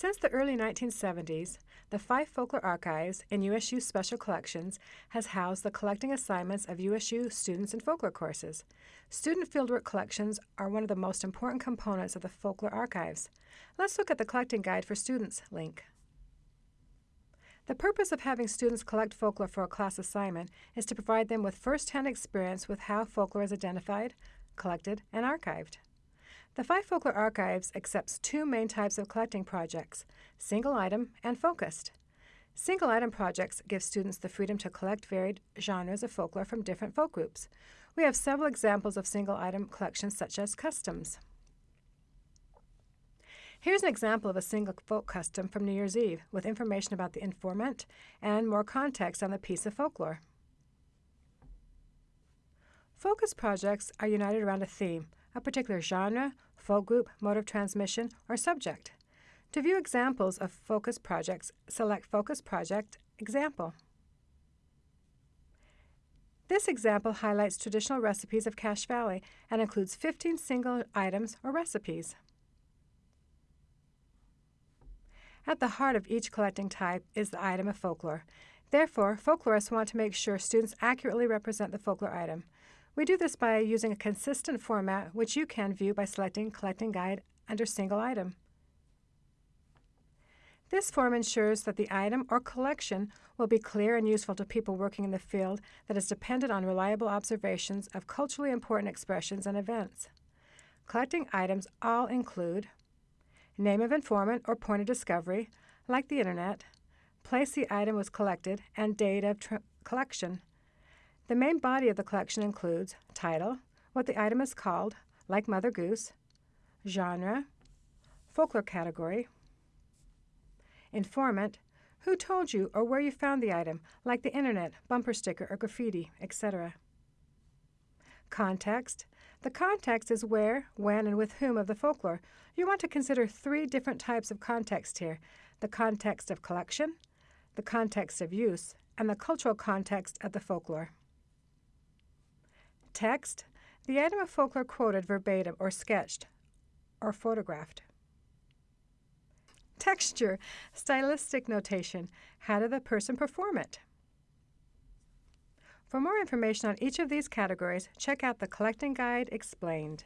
Since the early 1970s, the Fife Folklore Archives in USU Special Collections has housed the collecting assignments of USU students in folklore courses. Student fieldwork collections are one of the most important components of the Folklore Archives. Let's look at the Collecting Guide for Students link. The purpose of having students collect folklore for a class assignment is to provide them with first-hand experience with how folklore is identified, collected, and archived. The Fife Folklore Archives accepts two main types of collecting projects, single item and focused. Single item projects give students the freedom to collect varied genres of folklore from different folk groups. We have several examples of single item collections such as customs. Here's an example of a single folk custom from New Year's Eve with information about the informant and more context on the piece of folklore. Focus projects are united around a theme, a particular genre, folk group, mode of transmission, or subject. To view examples of focus projects, select Focus Project Example. This example highlights traditional recipes of Cache Valley and includes 15 single items or recipes. At the heart of each collecting type is the item of folklore. Therefore, folklorists want to make sure students accurately represent the folklore item. We do this by using a consistent format, which you can view by selecting Collecting Guide under Single Item. This form ensures that the item or collection will be clear and useful to people working in the field that is dependent on reliable observations of culturally important expressions and events. Collecting items all include name of informant or point of discovery, like the Internet, place the item was collected, and date of collection. The main body of the collection includes title, what the item is called, like Mother Goose, genre, folklore category, informant, who told you or where you found the item, like the internet, bumper sticker, or graffiti, etc. Context. The context is where, when, and with whom of the folklore. You want to consider three different types of context here the context of collection, the context of use, and the cultural context of the folklore. Text, the item of folklore quoted verbatim or sketched or photographed. Texture, stylistic notation, how did the person perform it? For more information on each of these categories, check out the Collecting Guide Explained.